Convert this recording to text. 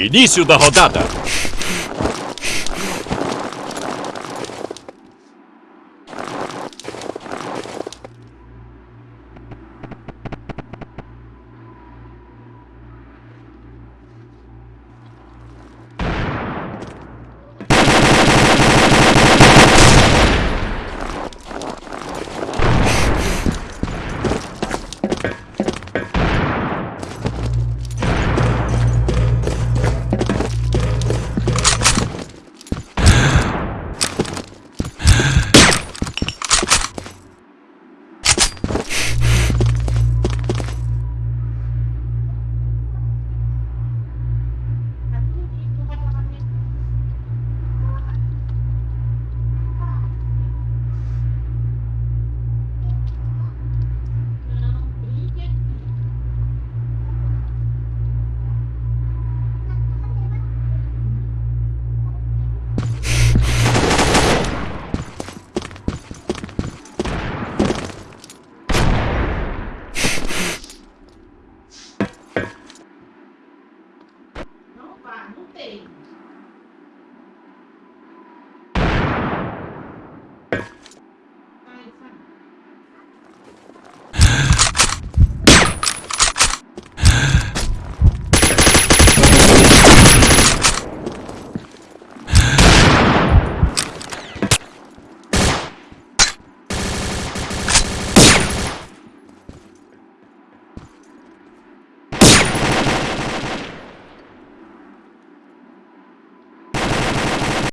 Início da rodada. falar? Não tem.